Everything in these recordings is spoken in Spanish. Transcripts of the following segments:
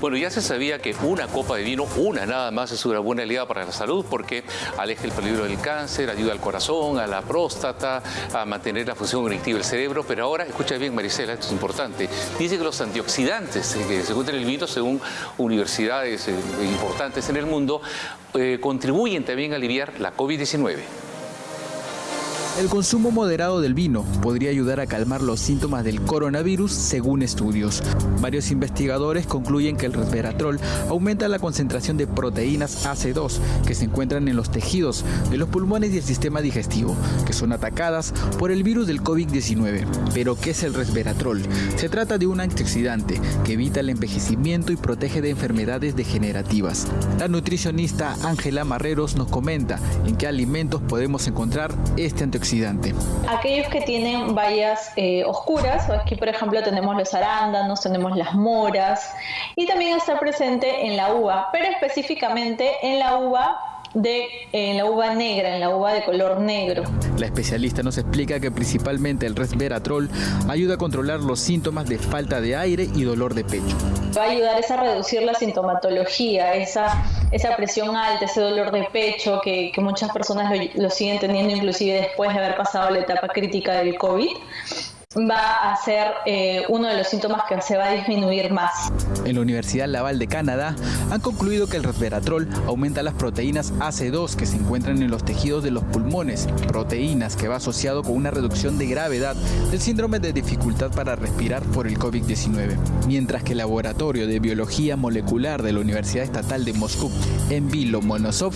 Bueno, ya se sabía que una copa de vino, una nada más, es una buena aliada para la salud porque aleja el peligro del cáncer, ayuda al corazón, a la próstata, a mantener la función cognitiva del cerebro. Pero ahora, escucha bien, Marisela, esto es importante. Dice que los antioxidantes que se encuentran en el vino, según universidades eh, importantes en el mundo, eh, contribuyen también a aliviar la COVID-19. El consumo moderado del vino podría ayudar a calmar los síntomas del coronavirus según estudios. Varios investigadores concluyen que el resveratrol aumenta la concentración de proteínas AC2 que se encuentran en los tejidos de los pulmones y el sistema digestivo, que son atacadas por el virus del COVID-19. Pero ¿qué es el resveratrol? Se trata de un antioxidante que evita el envejecimiento y protege de enfermedades degenerativas. La nutricionista Ángela Marreros nos comenta en qué alimentos podemos encontrar este antioxidante Aquellos que tienen bayas eh, oscuras, aquí por ejemplo tenemos los arándanos, tenemos las moras y también está presente en la uva, pero específicamente en la uva de en la uva negra, en la uva de color negro. La especialista nos explica que principalmente el resveratrol ayuda a controlar los síntomas de falta de aire y dolor de pecho. Va a ayudar a reducir la sintomatología, esa, esa presión alta, ese dolor de pecho que, que muchas personas lo, lo siguen teniendo inclusive después de haber pasado la etapa crítica del COVID va a ser eh, uno de los síntomas que se va a disminuir más. En la Universidad Laval de Canadá han concluido que el resveratrol aumenta las proteínas AC2 que se encuentran en los tejidos de los pulmones, proteínas que va asociado con una reducción de gravedad del síndrome de dificultad para respirar por el COVID-19. Mientras que el Laboratorio de Biología Molecular de la Universidad Estatal de Moscú, en Vilo Monosov,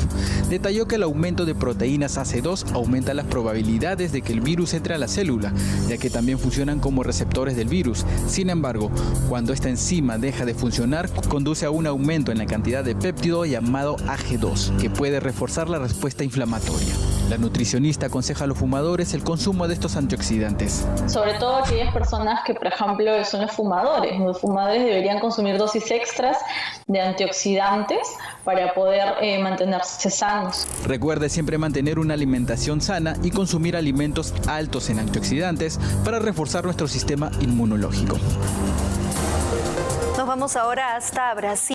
detalló que el aumento de proteínas AC2 aumenta las probabilidades de que el virus entre a la célula, ya que también funcionan como receptores del virus. Sin embargo, cuando esta enzima deja de funcionar, conduce a un aumento en la cantidad de péptido llamado AG2, que puede reforzar la respuesta inflamatoria. La nutricionista aconseja a los fumadores el consumo de estos antioxidantes. Sobre todo aquellas personas que, por ejemplo, son los fumadores. Los fumadores deberían consumir dosis extras de antioxidantes para poder eh, mantenerse sanos. Recuerde siempre mantener una alimentación sana y consumir alimentos altos en antioxidantes para reforzar nuestro sistema inmunológico. Nos vamos ahora hasta Brasil.